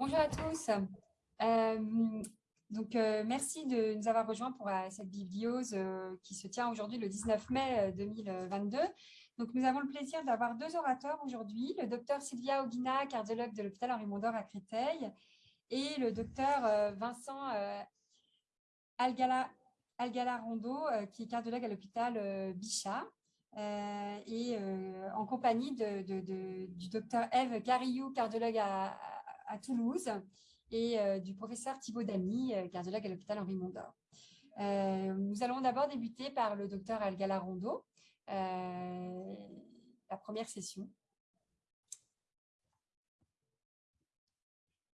Bonjour à tous. Euh, donc, euh, merci de nous avoir rejoints pour euh, cette vidéo qui se tient aujourd'hui le 19 mai 2022. Donc, nous avons le plaisir d'avoir deux orateurs aujourd'hui, le docteur Sylvia Oguina, cardiologue de l'hôpital Henri Mondor à Créteil, et le docteur Vincent Algala, Algala qui est cardiologue à l'hôpital Bichat. et en compagnie du docteur Eve Carillou, cardiologue à Toulouse, et euh, du professeur Thibaut Damy, euh, cardiologue à l'hôpital Henri Mondor. Euh, nous allons d'abord débuter par le docteur Algala Rondo, la première session.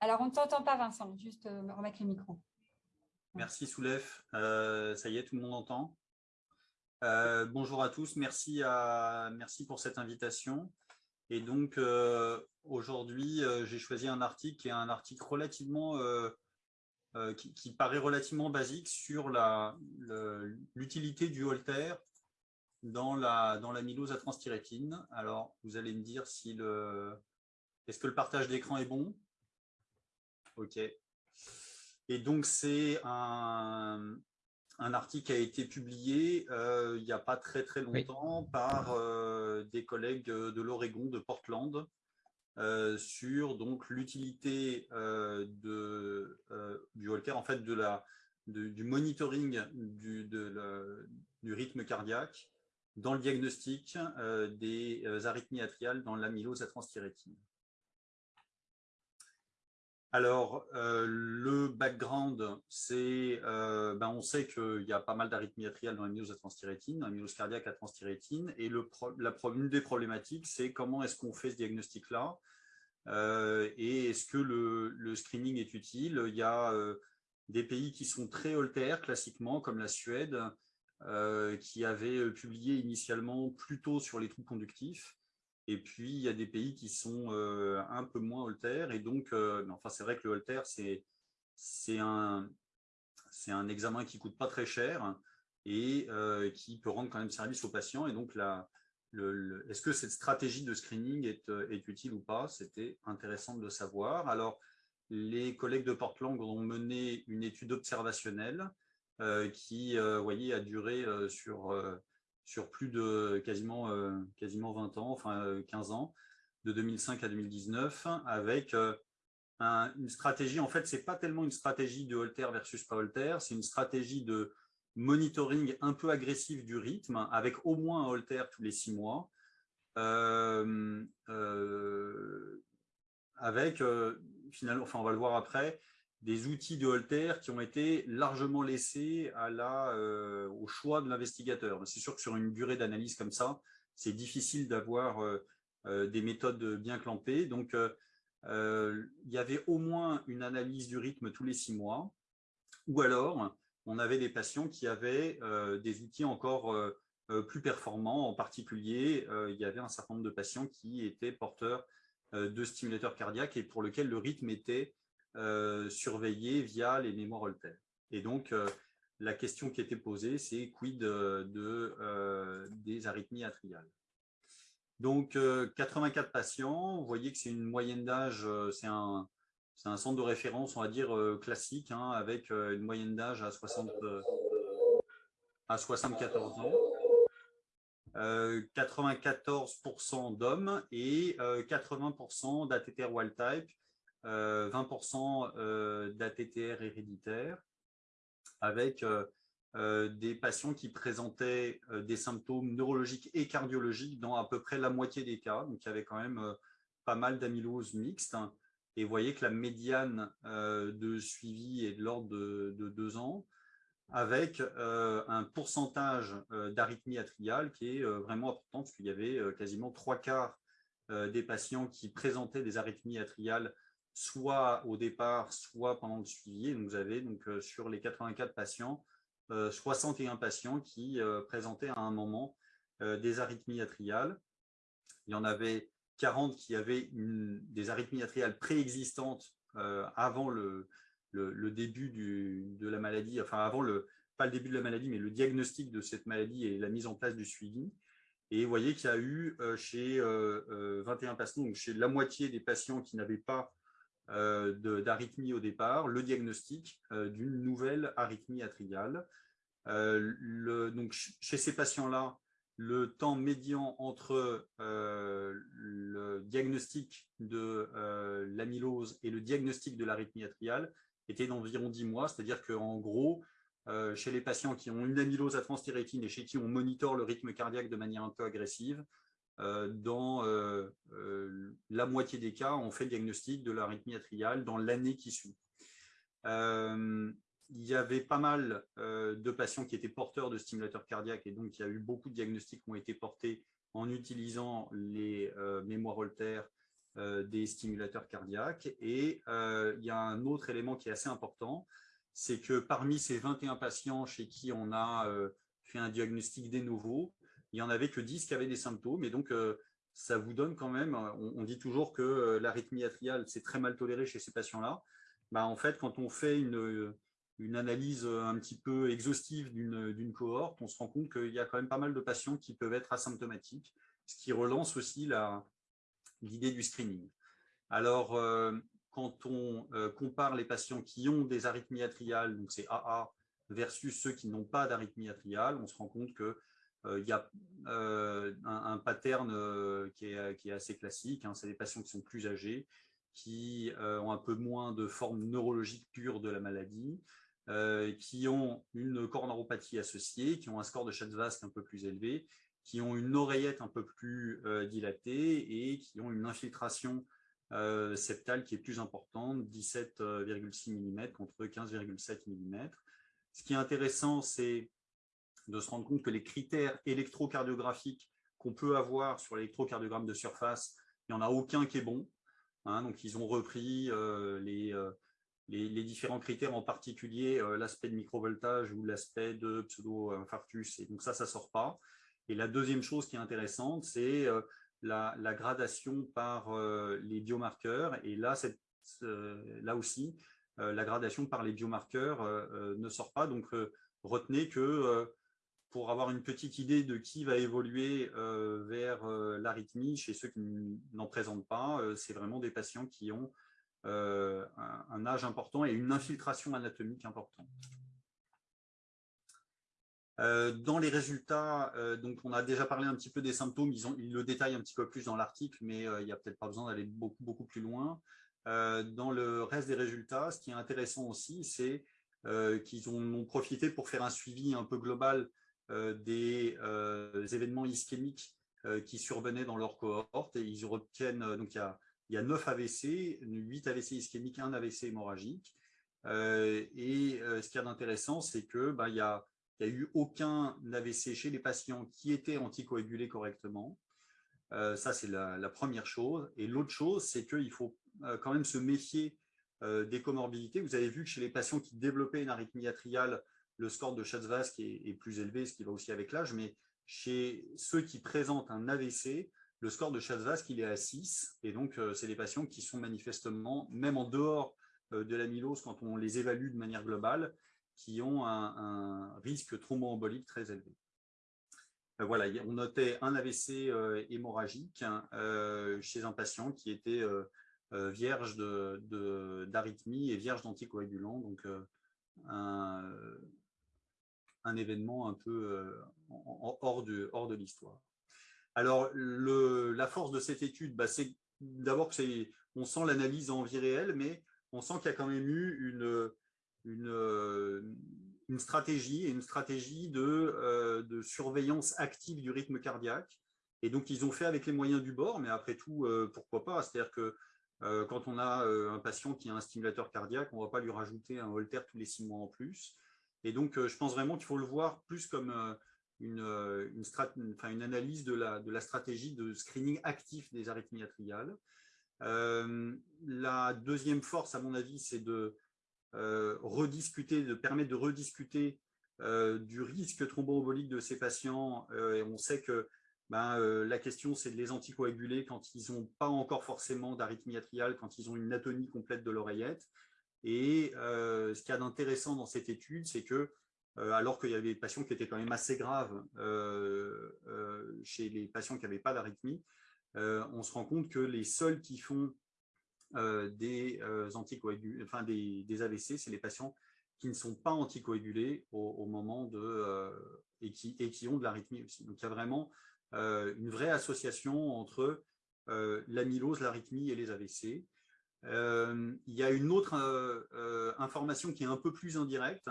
Alors, on ne t'entend pas, Vincent, juste remettre le micro. Merci, Soulef. ça y est, tout le monde entend? bonjour à tous, à, merci pour cette invitation. Et donc, euh, aujourd'hui, euh, j'ai choisi un article qui est un article relativement, euh, qui, paraît relativement basique sur l'utilité du Holter dans la dans à transthyrétine. Alors, vous allez me dire si le est-ce que le partage d'écran est bon? Ok. Et donc, c'est un, un article qui a été publié euh, il n'y a pas très très longtemps par euh, des collègues de l'Oregon, de Portland, euh, sur donc l'utilité de du Holter, en fait de la du monitoring du, du rythme cardiaque dans le diagnostic des arythmies atriales dans l'amylose à transthyrétine. Alors, euh, le background, c'est, euh, ben, on sait qu'il y a pas mal d'arythmies atriales dans l'amylose à transthyrétine, dans l'amylose cardiaque à transthyrétine, et le, une des problématiques, c'est comment est-ce qu'on fait ce diagnostic-là, euh, et est-ce que le, screening est utile. Il y a des pays qui sont très holter, classiquement, comme la Suède, qui avait publié initialement plutôt sur les trous conductifs, et puis, il y a des pays qui sont euh, un peu moins Holter. Et donc, euh, enfin, c'est vrai que le Holter, c'est un, un examen qui coûte pas très cher et euh, qui peut rendre quand même service aux patients. Et donc, est-ce que cette stratégie de screening est, est utile ou pas? C'était intéressant de le savoir. Alors, les collègues de Portland ont mené une étude observationnelle qui, vous voyez, a duré sur sur plus de quasiment, euh, quasiment 20 ans, enfin 15 euh, ans, de 2005 à 2019, avec euh, une stratégie, en fait, ce n'est pas tellement une stratégie de Holter versus pas Holter, c'est une stratégie de monitoring un peu agressif du rythme, avec au moins un Holter tous les six mois, avec, finalement, enfin on va le voir après, des outils de Holter qui ont été largement laissés à la, euh, au choix de l'investigateur. C'est sûr que sur une durée d'analyse comme ça, c'est difficile d'avoir euh, euh, des méthodes bien clampées. Donc, il y avait au moins une analyse du rythme tous les six mois, ou alors on avait des patients qui avaient des outils encore plus performants. En particulier, il y avait un certain nombre de patients qui étaient porteurs de stimulateurs cardiaques et pour lesquels le rythme était euh, surveillé via les mémoires Holter. Et donc, euh, la question qui était posée, c'est quid de, euh, des arythmies atriales. Donc, 84 patients, vous voyez que c'est une moyenne d'âge, c'est un, un, centre de référence, on va dire, classique, hein, avec une moyenne d'âge à, 60, à 74 ans. 94% d'hommes et 80% d'ATTR wild type 20% euh, euh, d'ATTR héréditaire, avec euh, des patients qui présentaient des symptômes neurologiques et cardiologiques dans à peu près la moitié des cas. Donc, il y avait quand même pas mal d'amylose mixte. Et vous voyez que la médiane de suivi est de l'ordre de, deux ans, avec un pourcentage d'arythmie atriale qui est vraiment important, parce qu'il y avait quasiment trois quarts des patients qui présentaient des arythmies atriales soit au départ, soit pendant le suivi. Vous avez donc, euh, sur les 84 patients, 61 euh, patients qui euh, présentaient à un moment des arythmies atriales. Il y en avait 40 qui avaient des arythmies atriales préexistantes avant le, le, début de la maladie, enfin avant le, pas le début de la maladie, mais le diagnostic de cette maladie et la mise en place du suivi. Et vous voyez qu'il y a eu chez 21 patients, donc chez la moitié des patients qui n'avaient pas d'arythmie au départ, le diagnostic d'une nouvelle arythmie atriale. Le, donc, chez ces patients-là, le temps médian entre le diagnostic de l'amylose et le diagnostic de l'arythmie atriale était d'environ 10 mois, c'est-à-dire qu'en gros, euh, chez les patients qui ont une amylose à transthyrétine et chez qui on monitore le rythme cardiaque de manière un peu agressive, euh, dans euh, la moitié des cas, on fait le diagnostic de l'arythmie atriale dans l'année qui suit. il y avait pas mal de patients qui étaient porteurs de stimulateurs cardiaques et donc il y a eu beaucoup de diagnostics qui ont été portés en utilisant les mémoires Holter des stimulateurs cardiaques. Et il y a un autre élément qui est assez important, c'est que parmi ces 21 patients chez qui on a euh, fait un diagnostic des nouveaux, il n'y en avait que 10 qui avaient des symptômes. Et donc, euh, ça vous donne quand même, on, dit toujours que euh, l'arythmie atriale, c'est très mal toléré chez ces patients-là. Bah, en fait, quand on fait une, une analyse un petit peu exhaustive d'une cohorte, on se rend compte qu'il y a quand même pas mal de patients qui peuvent être asymptomatiques, ce qui relance aussi l'idée du screening. Alors, quand on euh, compare les patients qui ont des arythmies atriales, donc c'est AA, versus ceux qui n'ont pas d'arythmie atriale, on se rend compte qu'il euh, y a euh, un, pattern qui est, assez classique. Hein. c'est des patients qui sont plus âgés, qui ont un peu moins de forme neurologique pure de la maladie, qui ont une coronaropathie associée, qui ont un score de Schatzvask un peu plus élevé, qui ont une oreillette un peu plus dilatée et qui ont une infiltration euh, septale qui est plus importante, 17,6 mm contre 15,7 mm. Ce qui est intéressant, c'est de se rendre compte que les critères électrocardiographiques qu'on peut avoir sur l'électrocardiogramme de surface, il n'y en a aucun qui est bon. Hein. donc, ils ont repris euh, euh, les, différents critères, en particulier l'aspect de microvoltage ou l'aspect de pseudo-infarctus. Et donc, ça, ça ne sort pas. Et la deuxième chose qui est intéressante, c'est la, gradation par euh, les biomarqueurs. Et là, là aussi, euh, la gradation par les biomarqueurs euh, ne sort pas. Donc, retenez que pour avoir une petite idée de qui va évoluer vers l'arythmie, chez ceux qui n'en présentent pas, c'est vraiment des patients qui ont un, âge important et une infiltration anatomique importante. Euh, dans les résultats, euh, donc on a déjà parlé un petit peu des symptômes, ils, ont, le détaillent un petit peu plus dans l'article, mais euh, il n'y a peut-être pas besoin d'aller beaucoup, beaucoup plus loin. dans le reste des résultats, ce qui est intéressant aussi, c'est qu'ils ont, profité pour faire un suivi un peu global des événements ischémiques qui survenaient dans leur cohorte et ils retiennent, donc il y a, il y a 9 AVC, 8 AVC ischémiques, 1 AVC hémorragique. et ce qui est intéressant, c'est que bah, il y a n'y a eu aucun AVC chez les patients qui étaient anticoagulés correctement. Euh, ça, c'est la, première chose. Et l'autre chose, c'est qu'il faut euh, quand même se méfier euh, des comorbidités. Vous avez vu que chez les patients qui développaient une arythmie atriale, le score de Schatzvask est, plus élevé, ce qui va aussi avec l'âge, mais chez ceux qui présentent un AVC, le score de Schatzvask, il est à 6, et donc c'est des patients qui sont manifestement, même en dehors de l'amylose, quand on les évalue de manière globale, qui ont un, risque thromboembolique très élevé. Euh, voilà, on notait un AVC euh, hémorragique hein, euh, chez un patient qui était vierge d'arythmie et vierge d'anticoagulants, donc événement un peu hors de, hors de l'histoire. Alors, la force de cette étude, bah, c'est d'abord qu'on sent l'analyse en vie réelle, mais on sent qu'il y a quand même eu une, euh, une, stratégie, une stratégie de, euh, de, surveillance active du rythme cardiaque. Et donc, ils ont fait avec les moyens du bord, mais après tout, euh, pourquoi pas? C'est-à-dire que quand on a un patient qui a un stimulateur cardiaque, on ne va pas lui rajouter un Holter tous les six mois en plus. Et donc, je pense vraiment qu'il faut le voir plus comme une, une, enfin, une analyse de la, stratégie de screening actif des arythmies atriales. la deuxième force, à mon avis, c'est de euh, rediscuter, de permettre de rediscuter euh, du risque thromboembolique de ces patients. Euh, et on sait que ben, la question, c'est de les anticoaguler quand ils n'ont pas encore forcément d'arythmie atriale, quand ils ont une atonie complète de l'oreillette. Et ce qu'il y a d'intéressant dans cette étude, c'est que alors qu'il y avait des patients qui étaient quand même assez graves chez les patients qui n'avaient pas d'arythmie, on se rend compte que les seuls qui font des, enfin, des, AVC, c'est les patients qui ne sont pas anticoagulés au, moment de et qui, et qui ont de l'arythmie aussi. Donc il y a vraiment une vraie association entre l'amylose, l'arythmie et les AVC. Il y a une autre information qui est un peu plus indirecte,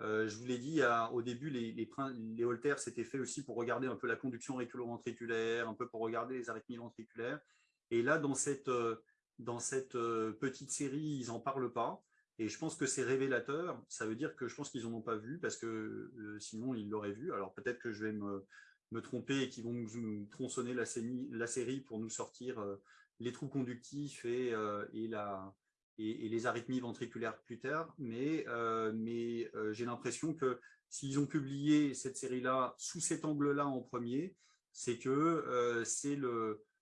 euh, je vous l'ai dit au début, les, les, les Holters s'étaient fait aussi pour regarder un peu la conduction auriculo-ventriculaire, un peu pour regarder les arythmies ventriculaires. Et là, dans cette, euh, dans cette euh, petite série, ils n'en parlent pas. Et je pense que c'est révélateur. Ça veut dire que je pense qu'ils n'en ont pas vu parce que sinon, ils l'auraient vu. Alors peut-être que je vais me, me tromper et qu'ils vont nous tronçonner la série pour nous sortir les trous conductifs et, et la, et, les arythmies ventriculaires plus tard, mais, euh, mais euh, j'ai l'impression que s'ils ont publié cette série-là sous cet angle-là en premier, c'est que euh, c'est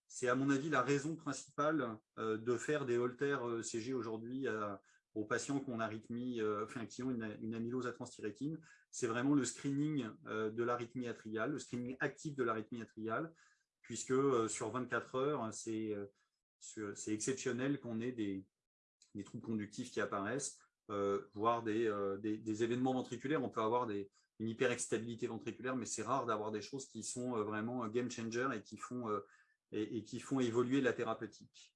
c'est à mon avis la raison principale de faire des holters CG aujourd'hui aux patients qui ont, arythmie, enfin, qui ont une, amylose à transthyrétine. C'est vraiment le screening de l'arythmie atriale, le screening actif de l'arythmie atriale, puisque sur 24 heures, c'est exceptionnel qu'on ait des, des troubles conductifs qui apparaissent, euh, voire euh, des, événements ventriculaires. On peut avoir des, une hyperexcitabilité ventriculaire, mais c'est rare d'avoir des choses qui sont euh, vraiment game changer et qui font, et, qui font évoluer la thérapeutique.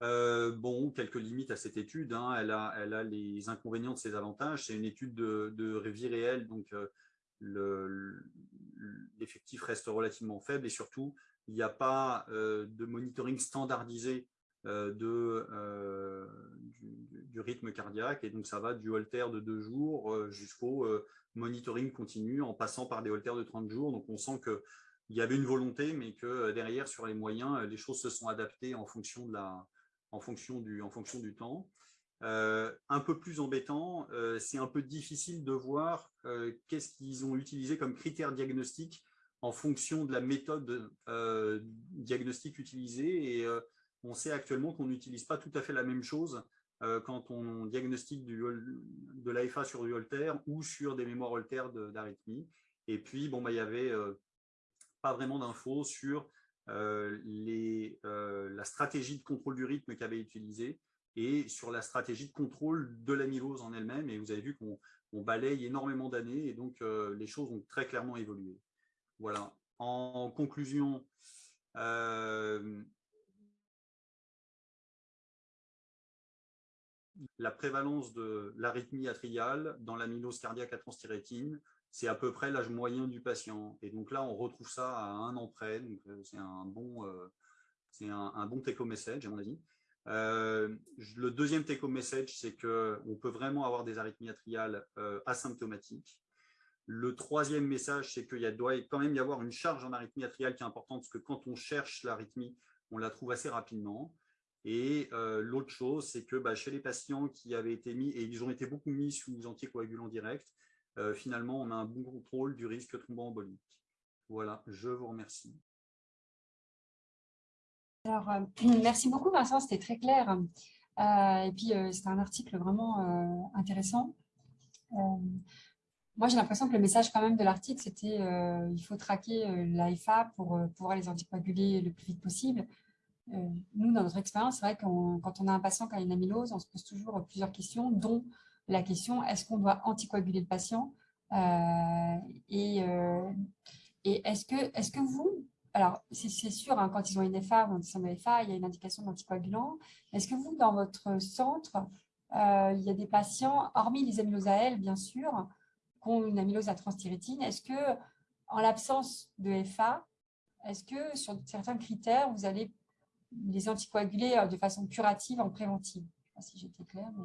bon, quelques limites à cette étude. Hein. Elle, a, elle, a, les inconvénients de ses avantages. C'est une étude de, de vie réelle, donc l'effectif reste relativement faible et surtout, il n'y a pas de monitoring standardisé euh, euh, du, rythme cardiaque. Et donc, ça va du holter de deux jours euh, jusqu'au monitoring continu en passant par des holters de 30 jours. Donc, on sent qu'il y avait une volonté, mais que derrière, sur les moyens, les choses se sont adaptées en fonction, de la, en fonction, du, en fonction du temps. un peu plus embêtant, c'est un peu difficile de voir qu'est-ce qu'ils ont utilisé comme critère diagnostic en fonction de la méthode diagnostique utilisée. Et on sait actuellement qu'on n'utilise pas tout à fait la même chose euh, quand on diagnostique de l'AFA sur du Holter ou sur des mémoires Holter d'arythmie. Et puis, bon, bah, il n'y avait euh, pas vraiment d'infos sur euh, la stratégie de contrôle du rythme qu'avait utilisé et sur la stratégie de contrôle de l'amylose en elle-même. Et vous avez vu qu'on balaye énormément d'années et donc les choses ont très clairement évolué. Voilà. En conclusion, la prévalence de l'arythmie atriale dans l'amylose cardiaque à transthyrétine, c'est à peu près l'âge moyen du patient. Et donc là, on retrouve ça à un an près. Donc euh, c'est un bon, euh, c'est un, bon take-home message, à mon avis. Euh, le deuxième take-home message, c'est qu'on peut vraiment avoir des arythmies atriales asymptomatiques. Le troisième message, c'est qu'il doit quand même y avoir une charge en arythmie atriale qui est importante, parce que quand on cherche l'arythmie, on la trouve assez rapidement. Et euh, l'autre chose, c'est que bah, chez les patients qui avaient été mis, et ils ont été beaucoup mis sous anticoagulants directs, euh, finalement, on a un bon contrôle du risque thromboembolique. Voilà, je vous remercie. Alors, euh, merci beaucoup Vincent, c'était très clair. et puis, c'était un article vraiment intéressant. Moi, j'ai l'impression que le message quand même de l'article, c'était il faut traquer l'AFA pour pouvoir les anticoaguler le plus vite possible. Euh, nous, dans notre expérience, c'est vrai que quand on a un patient qui a une amylose, on se pose toujours plusieurs questions, dont la question est-ce qu'on doit anticoaguler le patient euh, et, euh, est-ce que, est que vous, alors c'est sûr, hein, quand ils ont une FA ou une FA, il y a une indication d'anticoagulant. Est-ce que vous, dans votre centre, il y a des patients, hormis les amyloses AL, bien sûr, qui ont une amylose à est-ce que, en l'absence de FA, est-ce que sur certains critères, vous allez les anticoaguler euh, de façon curative en préventive? Je ne sais pas si j'étais claire. Mais...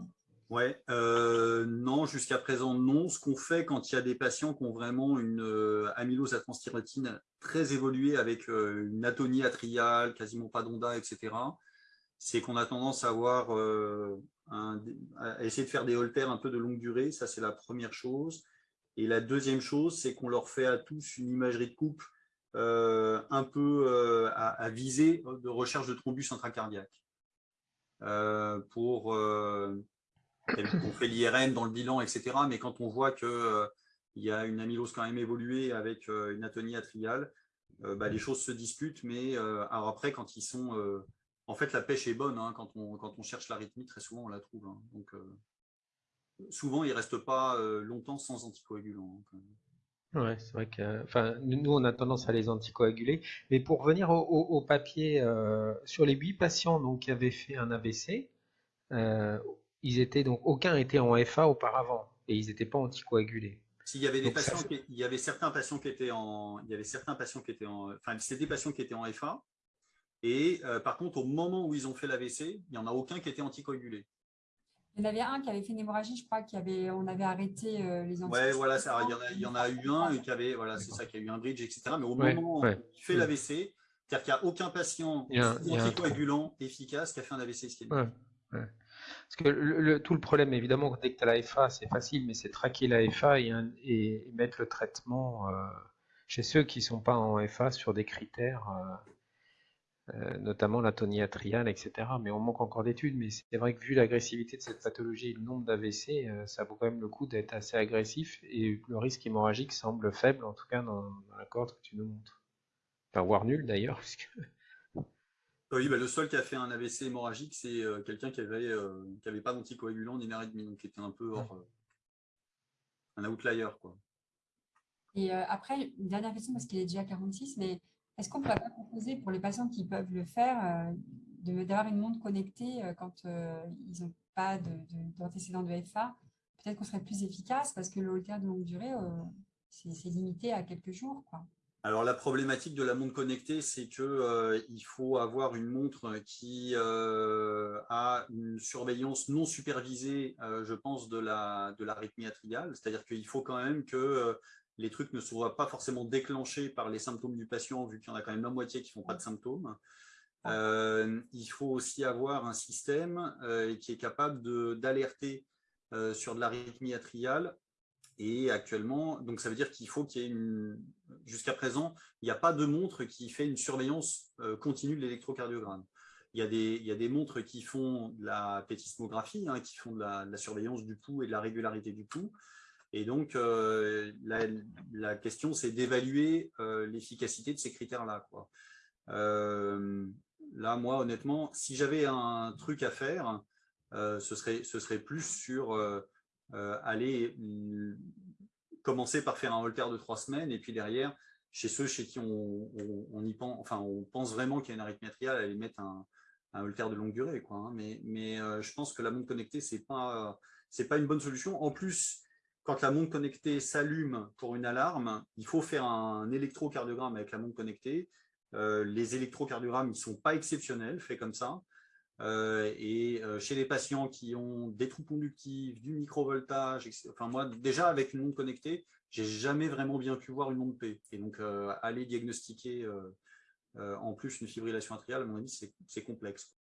Ouais, euh, non, jusqu'à présent, non. Ce qu'on fait quand il y a des patients qui ont vraiment une euh, amylose à transthyrétine très évoluée avec une atonie atriale, quasiment pas d'onda, etc., c'est qu'on a tendance à avoir à essayer de faire des holters un peu de longue durée. Ça, c'est la première chose. Et la deuxième chose, c'est qu'on leur fait à tous une imagerie de coupe euh, un peu euh, à, viser de recherche de thrombus intracardiaque. Euh, pour, on fait l'IRM dans le bilan, etc. Mais quand on voit qu'il il y a une amylose quand même évoluée avec une atonie atriale, bah, les choses se disputent. Mais alors après, quand ils sont en fait, la pêche est bonne. Hein, quand, on, quand on cherche l'arythmie, très souvent, on la trouve. Hein. Souvent, il ne reste pas longtemps sans anticoagulant. Hein, ouais, c'est vrai que enfin, nous, on a tendance à les anticoaguler. Mais pour revenir au, papier, sur les huit patients donc, qui avaient fait un AVC, ils étaient donc aucun était en FA auparavant et ils n'étaient pas anticoagulés. S'il y avait des patients, il y avait certains patients qui étaient en, il y avait certains patients qui étaient en, enfin c'était des patients qui étaient en FA. Et euh, par contre, au moment où ils ont fait l'AVC, il n'y en a aucun qui était anticoagulé. Il y en avait un qui avait fait une hémorragie, je crois, qui avait, on avait arrêté euh, les anticoagulants. Ouais, voilà, ça, il, y en a, il y en a eu un qui avait, voilà, c'est ça, qui a eu un bridge, etc. Mais au moment où il fait l'AVC, c'est-à-dire qu'il n'y a aucun patient anticoagulant efficace qui a fait un AVC ischémique. Parce que le, tout le problème, évidemment, dès que tu as la FA, c'est facile, mais c'est traquer la FA et, mettre le traitement euh, chez ceux qui ne sont pas en FA sur des critères, euh, notamment la toniatriale, etc. Mais on manque encore d'études, mais c'est vrai que vu l'agressivité de cette pathologie et le nombre d'AVC, ça vaut quand même le coup d'être assez agressif et le risque hémorragique semble faible, en tout cas dans, dans la corde que tu nous montres. Enfin, voire nul d'ailleurs, puisque oui, bah, le seul qui a fait un AVC hémorragique, c'est euh, quelqu'un qui n'avait euh, avait pas d'anticoagulant ni demi, donc qui était un peu hors, euh, un outlier. Quoi. Et après, une dernière question, parce qu'il est déjà 46, mais est-ce qu'on ne pourrait pas proposer pour les patients qui peuvent le faire d'avoir une montre connectée quand ils n'ont pas d'antécédent de, FA Peut-être qu'on serait plus efficace parce que le de longue durée, c'est limité à quelques jours. Alors la problématique de la montre connectée, c'est qu'il euh, faut avoir une montre qui euh, a une surveillance non supervisée, euh, je pense, de la de atriale. C'est-à-dire qu'il faut quand même que les trucs ne soient pas forcément déclenchés par les symptômes du patient, vu qu'il y en a quand même la moitié qui ne font pas de symptômes. il faut aussi avoir un système qui est capable d'alerter sur de l'arythmie atriale et actuellement, donc ça veut dire qu'il faut qu'il y ait une... Jusqu'à présent, il n'y a pas de montre qui fait une surveillance euh, continue de l'électrocardiogramme. Il, y a des, il y a des montres qui font de la pétismographie, hein, qui font de la, surveillance du pouls et de la régularité du pouls. Et donc, euh, la, question, c'est d'évaluer euh, l'efficacité de ces critères-là. là, moi, honnêtement, si j'avais un truc à faire, ce, serait, plus sur euh, aller mm, commencer par faire un holter de trois semaines et puis derrière, chez ceux chez qui on, y pense, enfin, on pense vraiment qu'il y a une arythmie atriale, aller mettre un, un holter de longue durée. Hein. Mais, euh, je pense que la montre connectée, ce n'est pas, pas une bonne solution. En plus, quand la montre connectée s'allume pour une alarme, il faut faire un électrocardiogramme avec la montre connectée. Euh, les électrocardiogrammes, ne sont pas exceptionnels, faits comme ça. Euh, et euh, chez les patients qui ont des trous conductifs, du microvoltage, enfin moi déjà avec une montre connectée, j'ai jamais vraiment bien pu voir une onde P. Et donc aller diagnostiquer en plus une fibrillation atriale, à mon avis, c'est complexe.